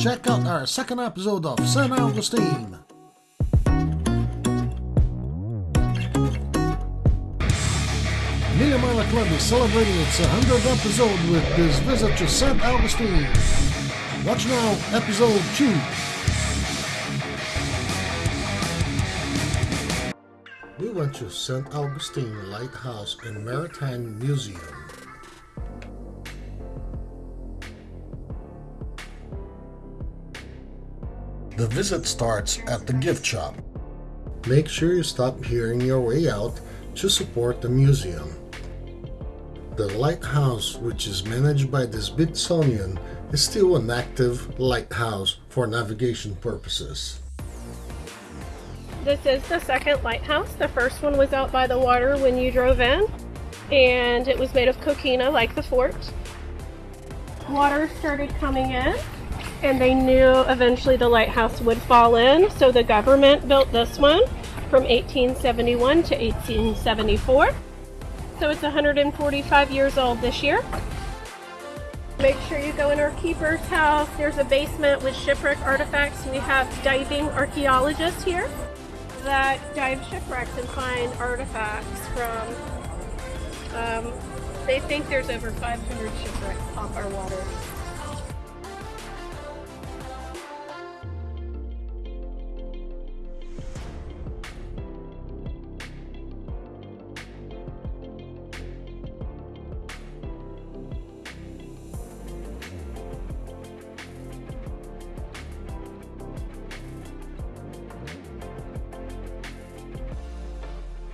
check out our second episode of St. Augustine. Mile Club is celebrating its 100th episode with this visit to St. Augustine. Watch now, episode 2. We went to St. Augustine Lighthouse and Maritime Museum. The visit starts at the gift shop. Make sure you stop here on your way out to support the museum. The lighthouse, which is managed by the Smithsonian, is still an active lighthouse for navigation purposes. This is the second lighthouse. The first one was out by the water when you drove in, and it was made of coquina like the fort. Water started coming in, and they knew eventually the lighthouse would fall in, so the government built this one from 1871 to 1874. So it's 145 years old this year. Make sure you go in our keeper's house. There's a basement with shipwreck artifacts. We have diving archaeologists here that dive shipwrecks and find artifacts from, um, they think there's over 500 shipwrecks off our water.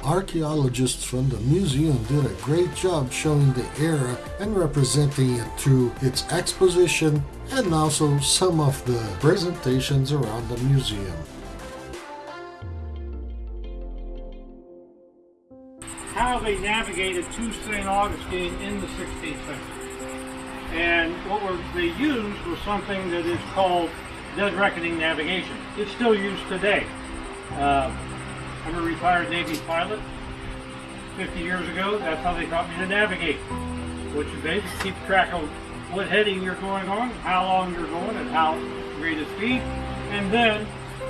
Archaeologists from the museum did a great job showing the era and representing it through its exposition and also some of the presentations around the museum. How they navigated to St. Augustine in the 16th century. And what were, they used was something that is called dead reckoning navigation. It's still used today. Uh, I'm a retired Navy pilot. 50 years ago, that's how they taught me to navigate. Which is basically keep track of what heading you're going on, how long you're going, and how great a speed. And then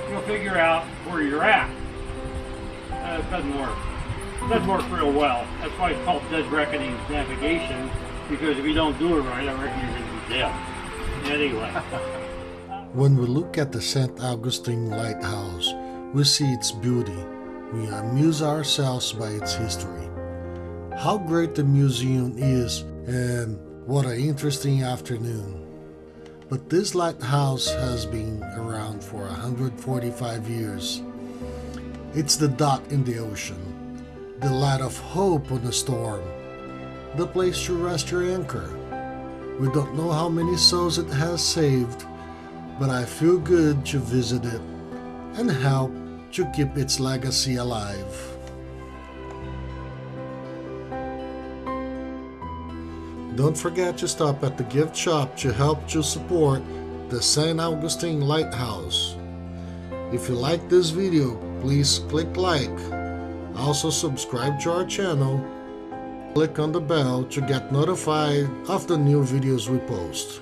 you'll figure out where you're at. Uh, doesn't work. It doesn't work real well. That's why it's called dead reckoning navigation, because if you don't do it right, I reckon you're going to be dead. Anyway. when we look at the St. Augustine Lighthouse, we see its beauty we amuse ourselves by its history. How great the museum is, and what an interesting afternoon. But this lighthouse has been around for 145 years. It's the dot in the ocean, the light of hope on a storm, the place to rest your anchor. We don't know how many souls it has saved, but I feel good to visit it and help to keep its legacy alive. Don't forget to stop at the gift shop to help to support the St. Augustine Lighthouse. If you like this video, please click like. Also subscribe to our channel. Click on the bell to get notified of the new videos we post.